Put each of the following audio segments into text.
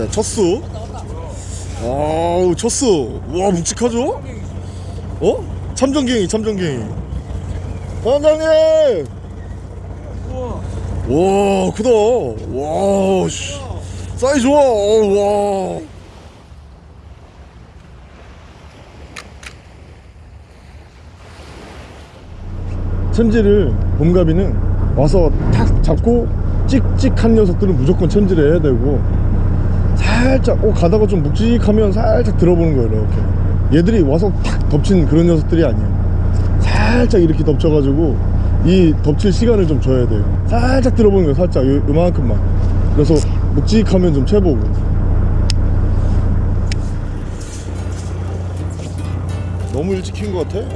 자 첫수. 아우 첫수. 와 묵직하죠? 어? 참전갱이 참전갱이. 반장님! 와. 크다. 와 씨. 사이즈 좋아. 어, 와. 챔질을 봄가비는 와서 탁 잡고 찍찍한 녀석들은 무조건 챔질을 해야 되고 살짝 어 가다가 좀 묵직하면 살짝 들어보는 거예요 이렇게. 얘들이 와서 탁 덮친 그런 녀석들이 아니에요. 살짝 이렇게 덮쳐가지고 이 덮칠 시간을 좀 줘야 돼요. 살짝 들어보는 거예요 살짝. 요, 요만큼만. 그래서 묵직하면 좀 채보고. 너무 일찍 킨 것 같아?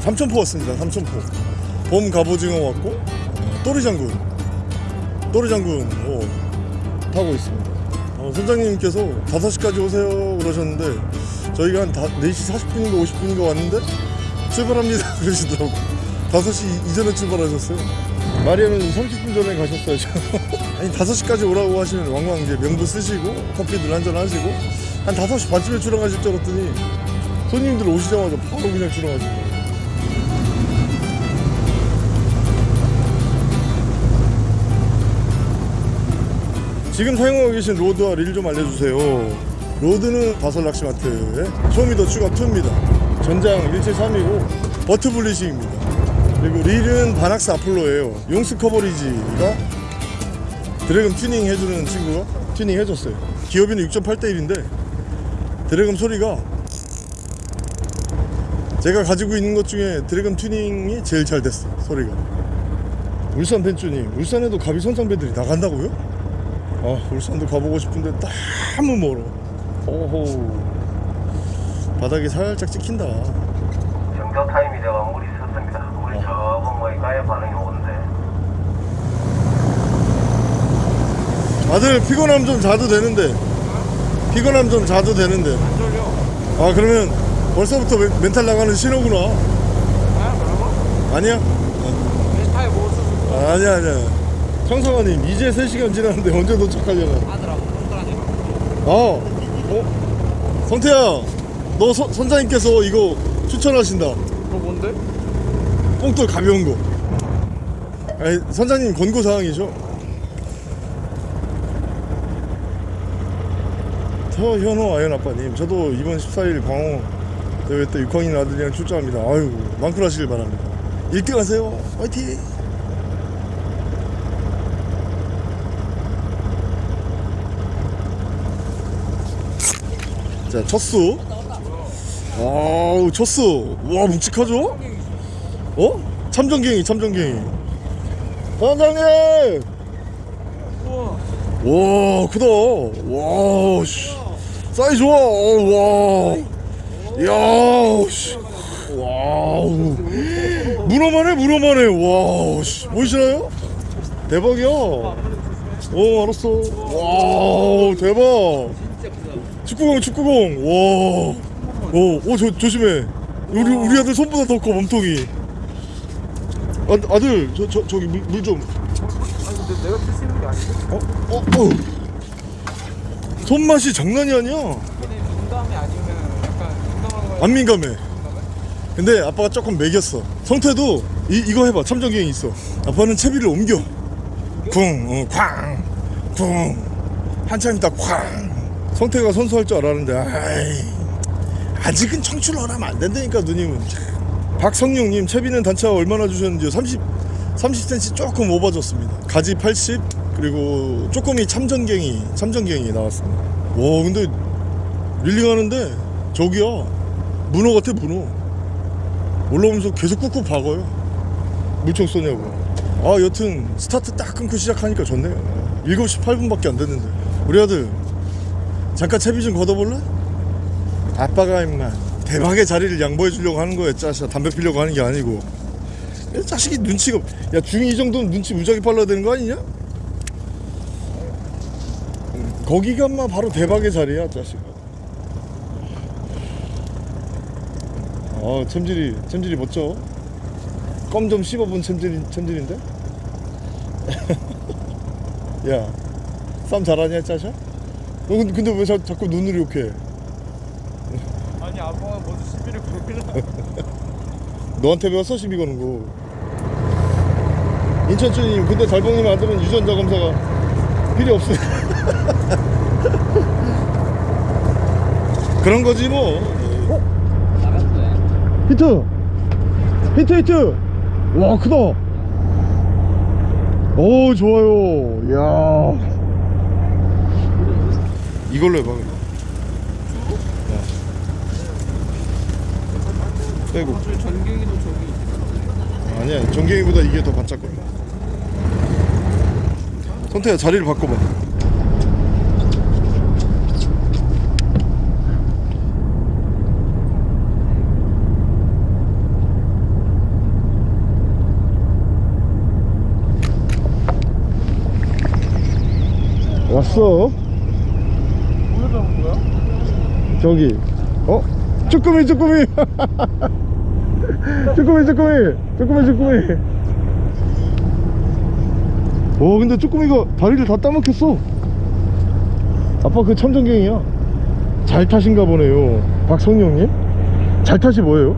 삼천포 왔습니다 삼천포. 봄 갑오징어 왔고 어, 또리장군. 또리장군 어, 타고 있습니다. 어, 선장님께서 5시까지 오세요 그러셨는데 저희가 한 다, 4시 40분인가 50분인가 왔는데 출발합니다 그러시더라고. 5시 이전에 출발하셨어요? 마리아는 30분 전에 가셨어야죠 아니 5시까지 오라고 하시면 왕왕 이제 명부 쓰시고 커피들 한잔 하시고 한 5시 반쯤에 출항하실 줄 알았더니 손님들 오시자마자 바로 그냥 출항하신 거 지금 사용하고 계신 rod와 릴 좀 알려주세요. rod는 바설 낚시마트의 쇼미더 추가 2입니다. 전장 173이고 butt 블리싱입니다. 그리고 릴은 바낙스 아폴로예요. 용스 커버리지가 drag음 튜닝 해주는 친구가 튜닝 해줬어요. 기어비는 6.8대 1인데 drag음 소리가 제가 가지고 있는 것 중에 drag음 튜닝이 제일 잘 됐어 소리가. 울산 벤쭈님 울산에도 갑이 선상배들이 나간다고요? 아 울산도 가보고 싶은데 너무 멀어. 오호. 바닥이 살짝 찍힌다. 정조 타임이 되어 물이 섰습니다. 물이 저건 뭐 가야 반응이 오는데. 아들 피곤하면 좀 자도 되는데. 피곤하면 좀 자도 되는데. 아 그러면 벌써부터 멘- 멘탈 나가는 신호구나. 아니야? 타이 못 쓰고 아, 아니야 아니야 청성아님 이제 3시간 지났는데 언제 도착하려나? 하더라고. 손가락이. 아 어? 성태야 너 서- 선장님께서 이거 추천하신다. 그거 뭔데? 뽕돌 가벼운 거. 아니 선장님 권고사항이죠? 서현호 아연 아빠님 저도 이번 14일 광호 대회 때 6학년 아들이랑 출전합니다. 아유 만클하시길 바랍니다. 1등 하세요. 화이팅 자 첫수 아우 첫수 와 묵직하죠? 어? 참전갱이 참전갱이 우와 와 크다 와 씨. 사이즈 좋아 어, 와 이야 씨. 와우 문어만 해 문어만 해 와 씨. 보이시나요? 대박이야 어 알았어 와 대박 축구공 축구공. 와어어저 조심해. 우리 우리 아들 손보다 더 커 몸통이. 아, 아들 저, 저 저기 물좀. 아니 내가 있는 게 아닌데? 어? 어? 어? 손맛이 장난이 아니야? 민감해 아니면 약간 민감한? 안 민감해. 근데 아빠가 조금 매겼어. 성태도 이, 이거 해봐. 참전기행 있어. 아빠는 채비를 옮겨. 쿵, 어, 한참 있다 쾅 성태가 선수할 줄 알았는데 아이 아직은 청출을 하면 안 된다니까 누님은. 박성용님 채비는 단차 얼마나 주셨는지요? 30, 30cm 조금 오버졌습니다. 가지 80 그리고 쪼꼬미 참전갱이 참전갱이 나왔습니다. 와 근데 릴링하는데 저기야 문어 같아 문어. 올라오면서 계속 꾹꾹 박아요. 물총 쏘냐고. 아 여튼 스타트 딱 끊고 시작하니까 좋네요. 7시 8분밖에 안 됐는데. 우리 아들 잠깐 채비 좀 걷어볼래? 아빠가 임마 대박의 자리를 양보해 주려고 하는 거야 짜샤 담배 피려고 하는 게 아니고 야, 자식이 눈치가 없- 야 중이 이 정도면 눈치 무지하게 빨라야 되는 거 아니냐? 음, 거기가 마 바로 대박의 자리야 자식아 아 챔질이 챔질이 멋져 껌 좀 씹어본 챔질, 챔질인데? 야 싸움 잘하냐 짜샤? 너 근데, 근데 왜 자, 자꾸 눈으로 욕해? 아니 아빠가 모두 시비를 걸으려. 너한테 배웠어 시비 거는 거? 인천주님 근데 달봉님 아들은 유전자 검사가 필요 없어 그런 거지 뭐. 나갔어요 히트! 히트 히트! 와 크다! 오 좋아요. 야 이걸로 해봐 그냥. 어. 빼고 저 전갱이도 저기 아니야 전갱이보다 이게 더 반짝거려 선태야 자리를 바꿔봐 왔어 뭐야 잡은 거야? 저기 어? 쭈꾸미 쭈꾸미 쭈꾸미 쭈꾸미 쭈꾸미 쭈꾸미 오 근데 쭈꾸미가 다리를 다 따먹혔어 아빠 그 참전갱이야 잘 타신가 보네요 박성룡님 잘 타시 뭐예요?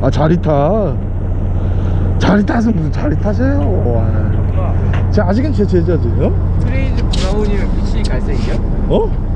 아 자리 타 자리 타서 무슨 자리 타세요 와. 자 아직은 제 제자지 어? crazy brown이면 미친 갈색이야? 어?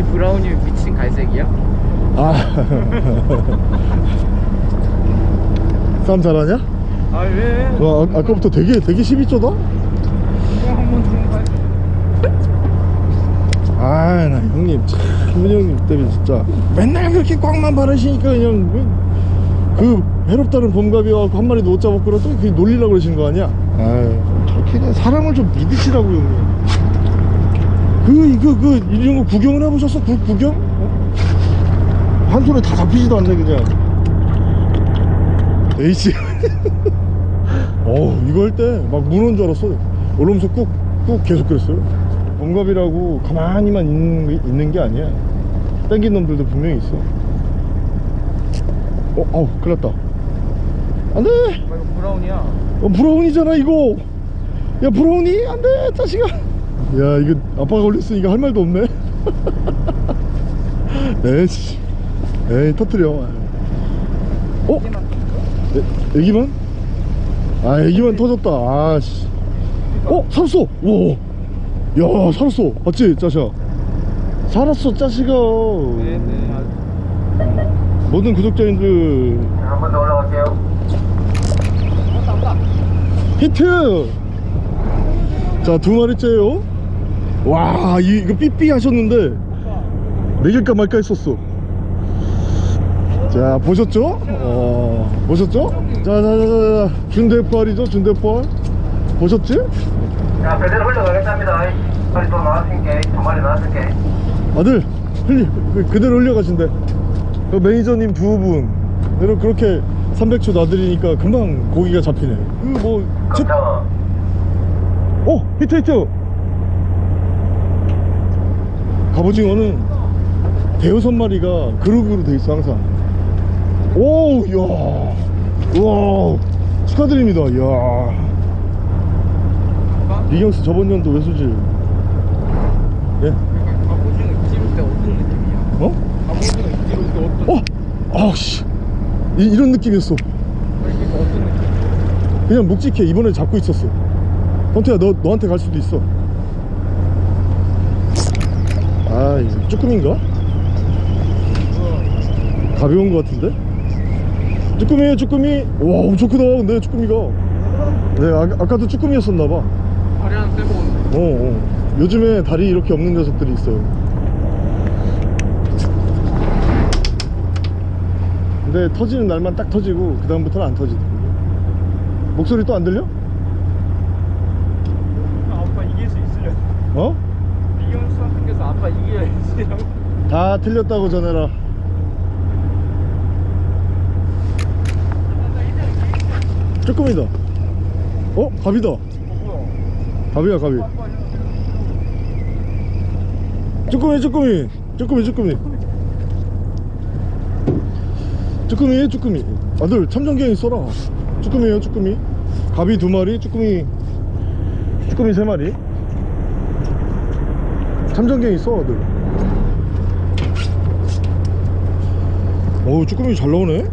crazy brown이면 미친 갈색이야? 아 싸움 잘하냐? 아 왜? 와 아, 아까부터 되게 되게 12조다? 그냥 한번 들어온 거야 아나 형님 참 형님 때문에 진짜 맨날 그렇게 꽝만 바르시니까 그냥 그, 그 해롭다는 봄갑이 와서 한 마리도 못 잡았고 또 그게 놀리려고 그러신 거 아니야? 아유 저렇게 그냥 사람을 좀 믿으시라고 형님 그 이거 그 이런 거 구경을 해보셨어? 구, 구경? 어? 한 손에 다 잡히지도 않네 그냥. 에이씨. 어 이거 할 때막 문어인 줄 알았어. 올라오면서 꾹 꾹 계속 그랬어요. 범갑이라고 가만히만 있는, 게- 있는 게 아니야. 땡긴 놈들도 분명히 있어. 어? 아우 큰일 났다. 안돼! 아 이거 brown이야. 어, brown이잖아 이거. 야 brown이? 안 돼 자식아 야 이거 아빠가 올렸으니까 할 말도 없네 에이씨 에이 터트려 어? 애, 애기만? 아 애기만 터졌다 아씨 어? 살았어 와야 살았어 맞지 짜샤 살았어 짜식아 네네 아, 모든 구독자님들 한 번 더 올라갈게요. 히트! 자, 두 마리째요. 와, 이, 이거 삐삐 하셨는데, 먹일까 말까 했었어. 자, 보셨죠? 어, 보셨죠? 자, 자, 자, 자, 자. 준대포알이죠, 준대포알. 보셨지? 자, 배대로 흘러가겠답니다. 빨리 또 나왔으니까, 두 마리 나왔으니까. 아들, 흘리, 그- 그대로 흘려가신대. 그 매니저님 두 분. 그리고 그렇게 300초 놔드리니까 금방 고기가 잡히네. 그 뭐, 책, 감사. 오! 히트 히트! 갑오징어는 대여섯 마리가 그룹으로 돼 있어 항상 오! 야 우와 축하드립니다 이야 이경수 저번 연도 외수질 예? 갑오징어 입질 때 어떤 느낌이야? 어? 갑오징어 입질 때 어떤 어! 아씨 이런 느낌이었어 그러니까 어떤 느낌? 그냥 묵직해 이번에 잡고 있었어 헌태야 너, 너한테 갈 수도 있어 아 이거 쭈꾸미인가? 가벼운 것 같은데? 쭈꾸미에요 쭈꾸미 와 엄청 크다 근데 쭈꾸미가 네 아, 아까도 쭈꾸미였었나봐 다리 하나 떼고 어, 어. 요즘에 다리 이렇게 없는 녀석들이 있어요 근데 터지는 날만 딱 터지고 그 다음부터는 안 터지더라고 목소리 또 안 들려? 아빠 이길 수 있으려 어? 아빠 이겨야지 다 틀렸다고 전해라. 쭈꾸미다. 어? 갑이다. 갑이야 갑이. 쭈꾸미 쭈꾸미. 쭈꾸미 쭈꾸미. 쭈꾸미에 쭈꾸미. 아들 참전갱이 써라. 쭈꾸미에요 쭈꾸미. 갑이 두 마리 쭈꾸미. 쭈꾸미 세 마리 참전갱 있어 아들. 어우 쭈꾸미 잘 나오네?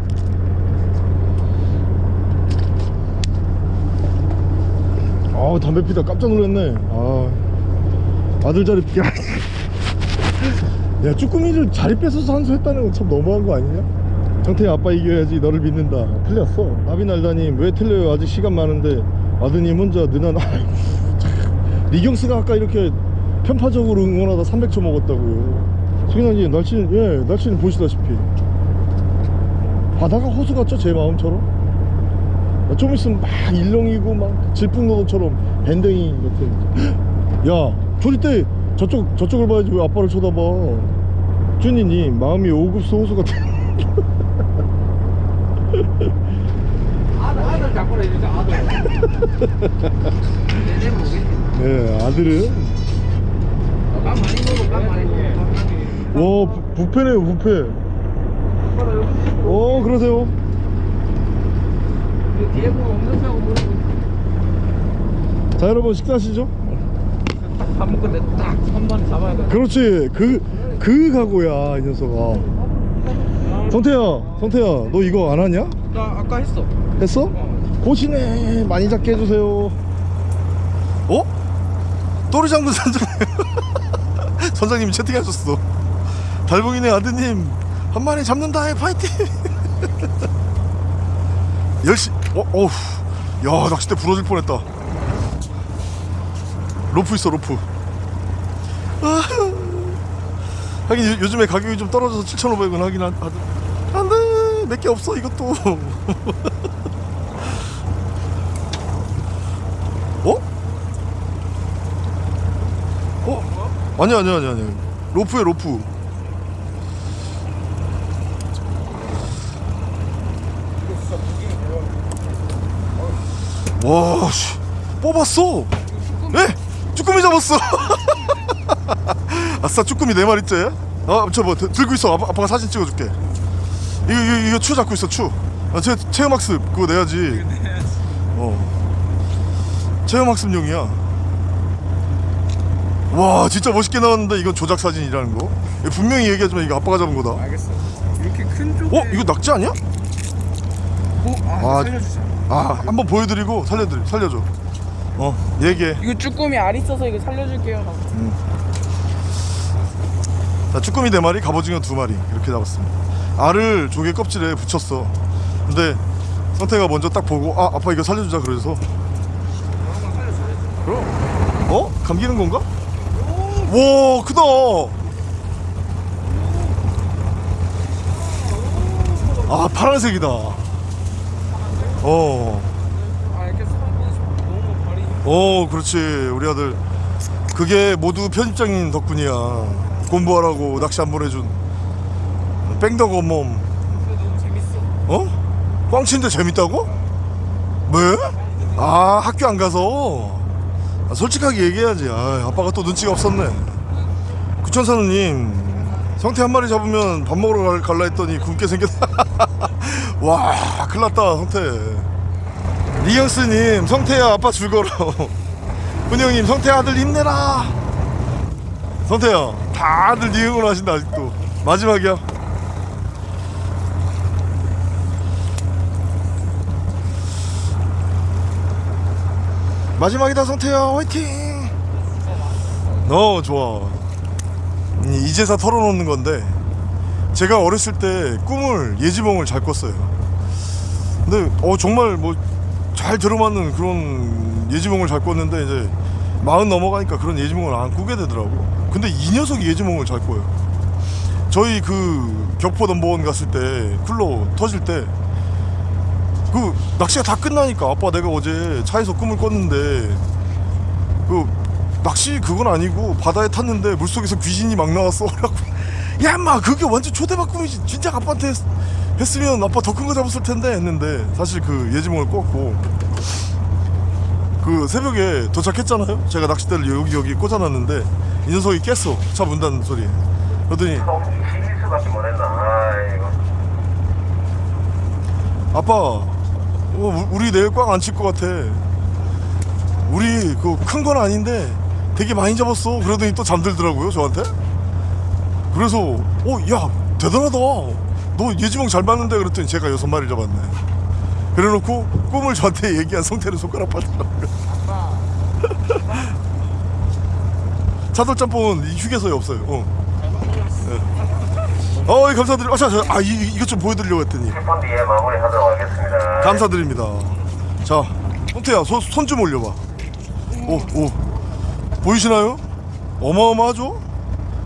아 담배 피다 깜짝 놀랐네. 아. 아들 자리 야, 야 쭈꾸미를 자리 뺏어서 한수 했다는 건 참 너무한 거 아니냐? 정태야 아빠 이겨야지 너를 믿는다. 틀렸어. 나비날다님 왜 틀려요? 아직 시간 많은데 아드님 혼자 느난. 리경스가 아까 이렇게 편파적으로 응원하다 300초 먹었다고요. 승현아님 날씨는 예 날씨는 보시다시피. 바다가 호수 같죠? 제 마음처럼? 좀 있으면 막 일렁이고 막 질풍노도처럼 밴댕이 같은 야 조리 때 저쪽 저쪽을 봐야지 왜 아빠를 쳐다봐. 준이님 마음이 오급수 호수 같아. 아들 아들 자꾸 해주자 아들. 내내 모르겠지 예 아들은 와 부- 부패네요 부패 어 그러세요? 자 여러분 식사하시죠? 밥 먹고 내딱한 번에 잡아야 돼. 그렇지. 그 그 각오야 이 녀석아. 성태야 성태야 너 이거 안 하냐? 나 아까 했어. 했어? 어. 고시네. 많이 잡게 해주세요. 어? 또리장군 선장 선장님이 채팅하셨어. 달봉이네 아드님 한 마리 잡는다 해 파이팅! 열시 어? 어우 야 낚싯대 부러질 뻔했다. 로프 있어 로프. 아, 하긴 요- 요즘에 가격이 좀 떨어져서 7,500원 하긴 하, 하더 안돼! 몇개 없어 이것도 아니 아니 아니 아니. 로프에 로프. 와 씨. 뽑았어. 예? 쭈꾸미 잡았어. 아싸 쭈꾸미 네 마리째? 아저 뭐 들고 있어. 아빠, 아빠 가 사진 찍어줄게. 이거 이거, 이거 추 잡고 있어 추. 아, 체, 체험학습 그거 내야지. 어. 체험학습용이야 와 진짜 멋있게 나왔는데 이건 조작 사진이라는 거 분명히 얘기하지만 이거 아빠가 잡은 거다 알겠어 이렇게 큰 쪽에 어 이거 낙지 아니야? 어? 아, 아. 살려주자 아 한번 보여드리고 살려드리 살려줘 어 얘기해 이거 쭈꾸미 알 있어서 이거 살려줄게요 자, 쭈꾸미 네 마리, 갑오징어 두 마리 이렇게 잡았습니다. 알을 조개 껍질에 붙였어. 근데 성태가 먼저 딱 보고 아 아빠 이거 살려주자 그래서 그럼 어 감기는 건가? 와 크다. 아 파란색이다. 어. 어 그렇지 우리 아들 그게 모두 편집장님 덕분이야 공부하라고 낚시 한 번 해준 뺑덕 재밌어 어? 꽝치인데 재밌다고? 왜? 아 학교 안 가서 아, 솔직하게 얘기해야지. 아, 아빠가 또 눈치가 없었네. 구천사누님 성태 한 마리 잡으면 밥 먹으러 갈- 갈라 했더니 굶게 생겼다. 와 큰일났다 성태. 리영스님 성태야 아빠 죽어라. 훈영님 성태 아들 힘내라. 성태야 다들 네 응원 하신다 아직도. 마지막이야 마지막이다 성태야 화이팅! 어 좋아. 이- 이제서 털어놓는 건데 제가 어렸을 때 꿈을 예지몽을 잘 꿨어요. 근데 어 정말 뭐 잘 들어맞는 그런 예지몽을 잘 꿨는데 이제 마흔 넘어가니까 그런 예지몽을 안 꾸게 되더라고. 근데 이 녀석이 예지몽을 잘 꿔요. 저희 그 격포 넘버원 갔을 때 쿨러 터질 때 그 낚시가 다 끝나니까 아빠 내가 어제 차에서 꿈을 꿨는데 그 낚시 그건 아니고 바다에 탔는데 물속에서 귀신이 막 나왔어. 라고 야 인마 그게 완전 초대박 꿈이지. 진짜 아빠한테 했, 했으면 아빠 더 큰 거 잡았을 텐데 했는데 사실 그 예지몽을 꿨고. 그 새벽에 도착했잖아요. 제가 낚싯대를 여기 여기 꽂아놨는데 이 녀석이 깼어. 차 문 닫는 소리 그러더니 아빠 어, 우- 우리 내일 꽝 안 칠 것 같아. 우리 그 큰 건 아닌데 되게 많이 잡았어. 그러더니 또 잠들더라고요 저한테. 그래서 어야 대단하다. 너 예지몽 잘 맞는데 그랬더니 제가 여섯 마리 잡았네. 그래놓고 꿈을 저한테 얘기한 성태는 손가락 빠지더라고요. 차돌짬뽕은 이 휴게소에 없어요. 어, 네. 어 예, 감사드립니다 아, 자, 자, 아 이, 이- 이것 좀 보여드리려고 했더니 10분 뒤에 마무리하도록 하겠습니다. 감사드립니다. 자, 손태야, 손 좀 올려봐. 오, 오. 보이시나요? 어마어마하죠?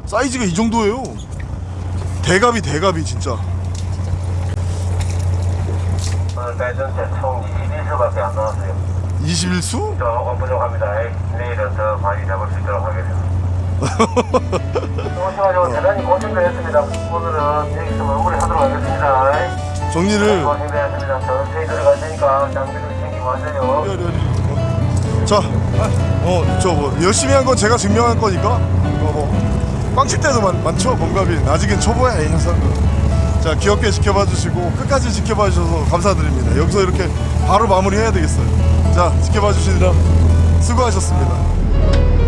사이즈가 이 정도예요. 대갑이 대갑이 진짜. 오늘 대전체 총 21수밖에 안 나왔어요. 21수? 조금 부족합니다. 내일은 더 많이 잡을 수 있도록 하겠습니다. 오셔가지고 대단히 고생되었습니다. 오늘은 여기서 마무리하도록 하겠습니다. 정리를. 고생되었습니다. 천천히 들어갈 테니까 장비를 챙기고 하세요. 자, 어, 저 뭐 열심히 한 건 제가 증명할 거니까. 어, 뭐 꽝칠 때도 많, 많죠, 범갑이. 아직은 초보야, 이 녀석. 자, 귀엽게 지켜봐 주시고 끝까지 지켜봐 주셔서 감사드립니다. 여기서 이렇게 바로 마무리해야 되겠어요. 자, 지켜봐 주시느라 수고하셨습니다.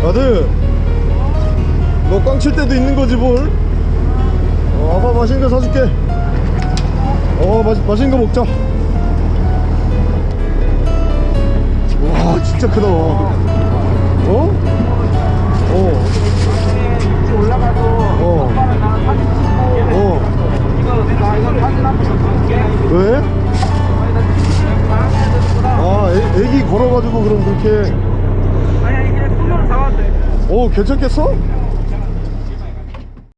아들, 너 꽝칠 때도 있는 거지 뭘? 어, 아빠 맛있는 거 사줄게. 어, 맛, 맛있는 거 먹자. 와 진짜 크다 어? 어. 올라가도 어. 오빠랑 나랑 사진 찍고 어. 이거 나 이거 사진 한번 찍을게 왜? 아 애, 애기 걸어가지고 그럼 그렇게 아니 아니 그냥 손으로 잡아도 돼어 괜찮겠어?